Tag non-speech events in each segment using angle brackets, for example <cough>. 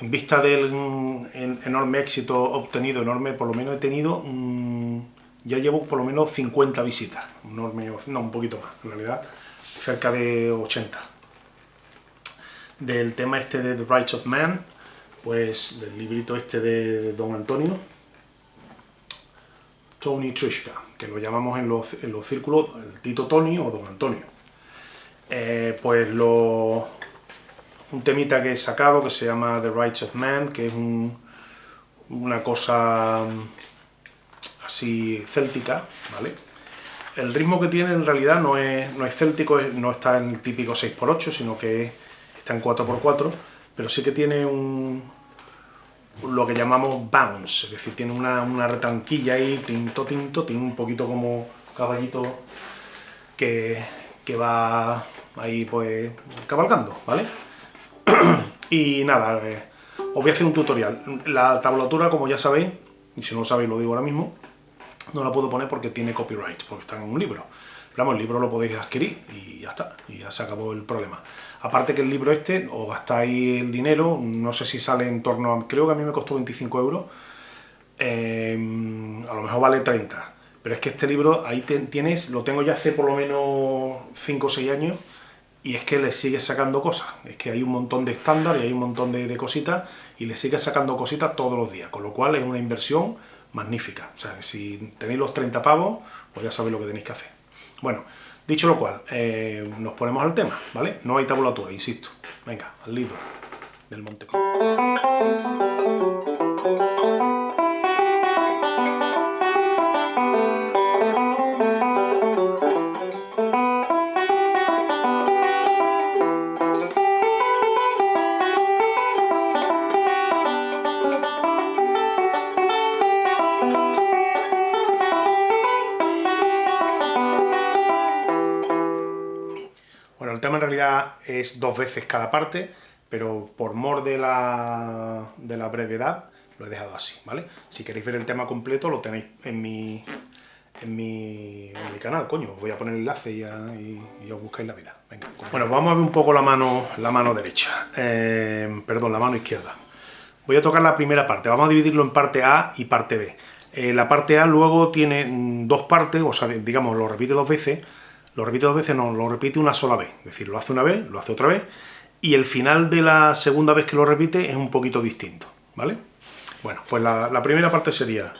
en vista del enorme éxito obtenido, enorme, por lo menos he tenido, mm, ya llevo por lo menos 50 visitas, enorme, no, un poquito más, en realidad, cerca de 80. Del tema este de The Rights of Man, pues del librito este de Don Antonio, Tony Trishka, que lo llamamos en los, en los círculos el Tito Tony o Don Antonio. Eh, pues lo, un temita que he sacado que se llama The Rights of Man, que es una cosa mm, así céltica, ¿vale? El ritmo que tiene en realidad no es, no es céltico, no está en el típico 6x8, sino que está en 4x4, pero sí que tiene un, lo que llamamos bounce, es decir, tiene una, una retanquilla ahí, tinto, tinto, tiene un poquito como caballito que, que va ahí pues cabalgando, ¿vale? <clears throat> y nada, eh, os voy a hacer un tutorial. La tablatura, como ya sabéis, y si no lo sabéis lo digo ahora mismo, no la puedo poner porque tiene copyright, porque está en un libro. Pero vamos, el libro lo podéis adquirir y ya está, y ya se acabó el problema. Aparte que el libro este, os gastáis el dinero, no sé si sale en torno a... creo que a mí me costó 25 euros, em, a lo mejor vale 30. Pero es que este libro, ahí tienes, lo tengo ya hace por lo menos 5 o 6 años, y es que le sigue sacando cosas. Es que hay un montón de estándar y hay un montón de, cositas y le sigue sacando cositas todos los días, con lo cual es una inversión magnífica. O sea, si tenéis los 30 pavos, pues ya sabéis lo que tenéis que hacer. Bueno, dicho lo cual, eh, nos ponemos al tema, ¿vale? No hay tabulatura, insisto. Venga, al libro del Monte. Es dos veces cada parte, pero por mor de la, de la brevedad lo he dejado así, ¿vale? Si queréis ver el tema completo lo tenéis en mi, en mi, canal, coño, os voy a poner el enlace y, y, os buscáis la vida. Bueno, vamos a ver un poco la mano, la mano derecha, eh, perdón, la mano izquierda. Voy a tocar la primera parte, vamos a dividirlo en parte A y parte B. Eh, la parte A luego tiene mm, dos partes, o sea, digamos, lo repite dos veces, lo repite dos veces, no, lo repite una sola vez. Es decir, lo hace una vez, lo hace otra vez, y el final de la segunda vez que lo repite es un poquito distinto, ¿vale? Bueno, pues la, la primera parte sería...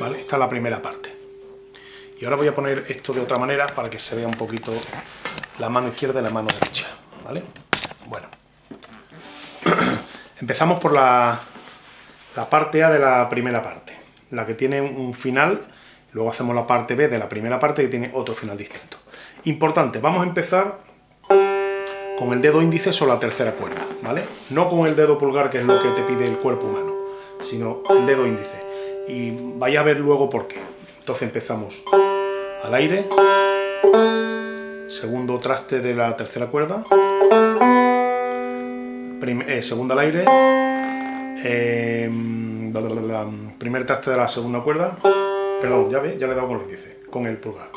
¿Vale? Esta es la primera parte. Y ahora voy a poner esto de otra manera para que se vea un poquito la mano izquierda y la mano derecha, ¿vale? Bueno, <clears throat> empezamos por la, la parte A de la primera parte, la que tiene un final, luego hacemos la parte B de la primera parte que tiene otro final distinto. Importante, vamos a empezar con el dedo índice sobre la tercera cuerda, ¿vale? No con el dedo pulgar, que es lo que te pide el cuerpo humano, sino el dedo índice. Y vaya a ver luego por qué. Entonces empezamos al aire, segundo traste de la tercera cuerda, eh, segunda al aire, eh, primer traste de la segunda cuerda, perdón, ya ve, ya le he dado con el índice, con el pulgar.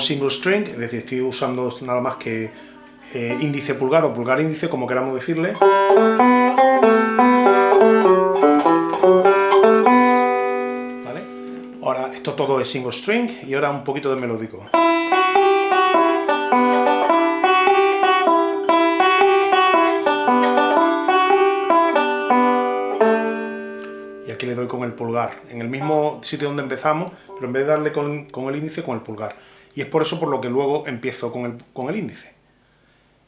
Single string, es decir, estoy usando nada más que eh, índice pulgar o pulgar índice, como queramos decirle. ¿Vale? Ahora esto todo es single string y ahora un poquito de melódico. Con el pulgar, en el mismo sitio donde empezamos, pero en vez de darle con, el índice, con el pulgar. Y es por eso por lo que luego empiezo con el, con el índice.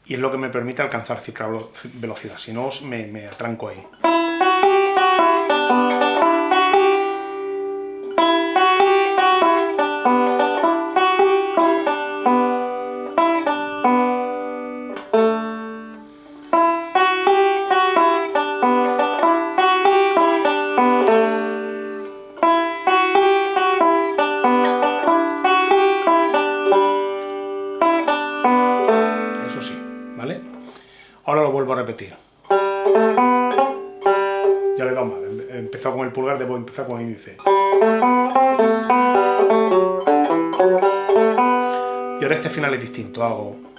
Y es lo que me permite alcanzar cierta velocidad, si no me, me atranco ahí. Pulgar, debo empezar con el índice. Y ahora este final es distinto, hago...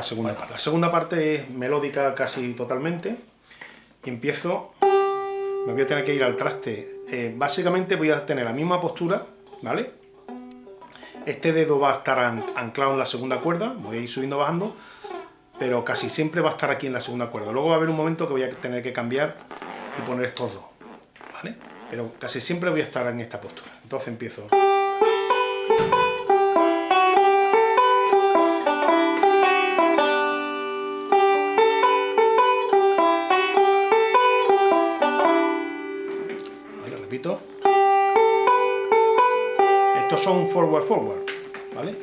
la segunda parte. La segunda parte es melódica casi totalmente. Y empiezo... Me voy a tener que ir al traste. Eh, básicamente voy a tener la misma postura, ¿vale? Este dedo va a estar an- anclado en la segunda cuerda, voy a ir subiendo bajando, pero casi siempre va a estar aquí en la segunda cuerda. Luego va a haber un momento que voy a tener que cambiar y poner estos dos, ¿vale? Pero casi siempre voy a estar en esta postura. Entonces empiezo... repito. Estos son forward forward, ¿vale?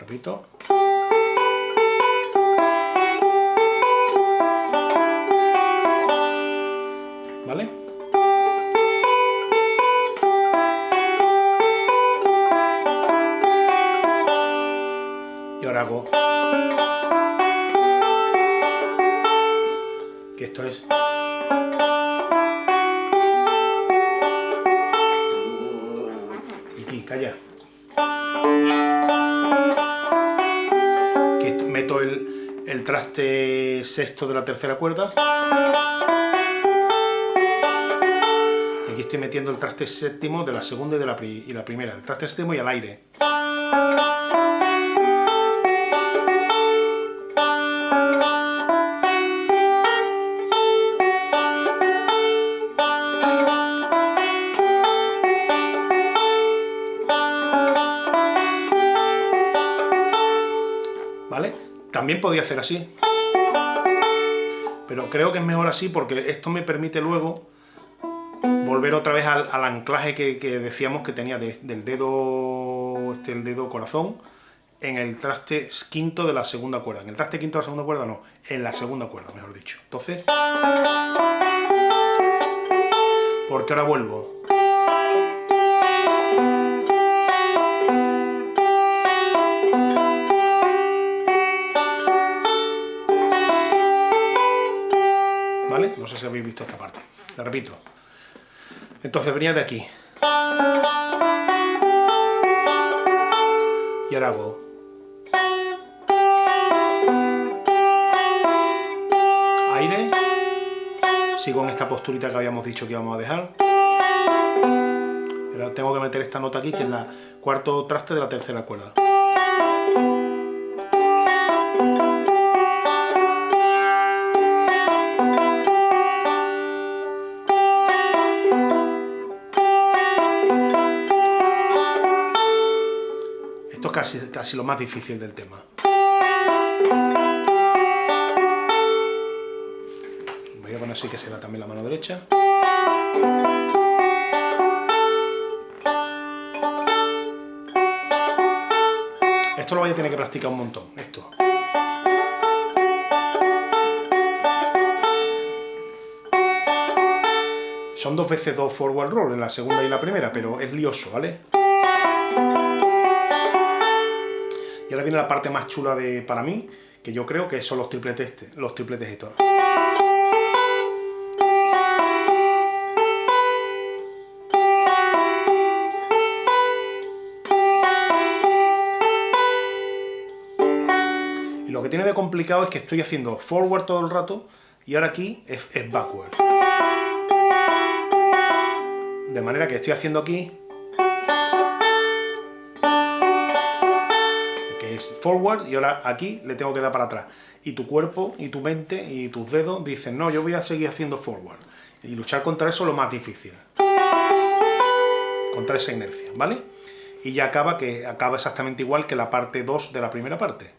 Repito. ¿Vale? Y ahora hago... esto es... Y aquí, calla. Esto- meto el, el traste sexto de la tercera cuerda. Y aquí estoy metiendo el traste séptimo de la segunda y de la, y la primera. El traste séptimo y al aire. También podía hacer así. Pero creo que es mejor así porque esto me permite luego volver otra vez al, anclaje que, decíamos que tenía de- del dedo, este, el dedo corazón, en el traste quinto de la segunda cuerda. En el traste quinto de la segunda cuerda no, en la segunda cuerda, mejor dicho. Entonces, porque ahora vuelvo. Sé si habéis visto esta parte. La repito. Entonces venía de aquí. Y ahora hago. Aire. Sigo en esta posturita que habíamos dicho que íbamos a dejar. Tengo que meter esta nota aquí, que es la cuarto traste de la tercera cuerda. Casi, casi lo más difícil del tema. Voy a poner así que se da también la mano derecha. Esto lo voy a tener que practicar un montón, esto. Son dos veces dos forward roll en la segunda y la primera, pero es lioso, ¿vale? Y ahora viene la parte más chula de, para mí, que yo creo que son los tripletes, este- los tripletes estos. Y lo que tiene de complicado es que estoy haciendo forward todo el rato y ahora aquí es, es backward. De manera que estoy haciendo aquí forward y ahora aquí le tengo que dar para atrás. Y tu cuerpo y tu mente y tus dedos dicen, no, yo voy a seguir haciendo forward. Y luchar contra eso es lo más difícil. Contra esa inercia, ¿vale? Y ya acaba, que acaba exactamente igual que la parte 2 de la primera parte.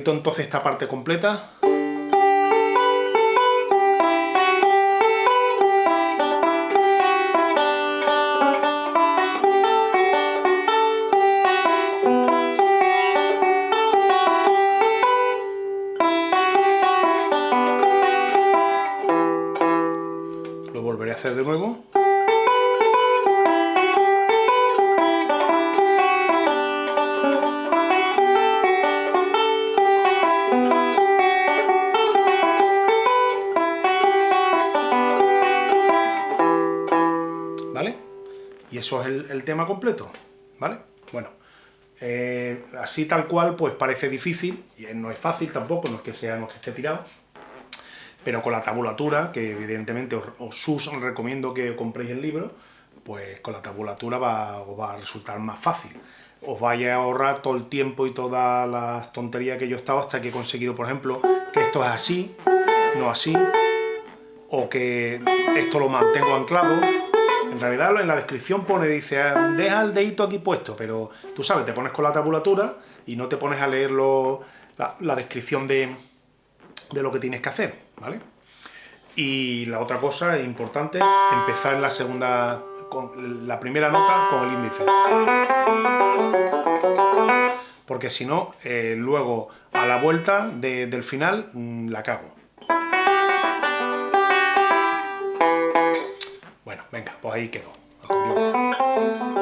Entonces esta parte completa. Lo volveré a hacer de nuevo. Eso es el, tema completo, ¿vale? Bueno, eh, así tal cual, pues parece difícil, y no es fácil tampoco, no es que sea, no que esté tirado, pero con la tabulatura, que evidentemente os, os recomiendo que compréis el libro, pues con la tabulatura va, os va a resultar más fácil. Os vaya a ahorrar todo el tiempo y todas las tonterías que yo he estado hasta que he conseguido, por ejemplo, que esto es así, no así, o que esto lo mantengo anclado, en realidad en la descripción pone, dice, ah, deja el dedito aquí puesto, pero tú sabes, te pones con la tabulatura y no te pones a leer la, descripción de, lo que tienes que hacer, ¿vale? Y la otra cosa importante, empezar en la segunda, con la primera nota con el índice. Porque si no, eh, luego a la vuelta del final mm, la cago. Venga, pues ahí quedó.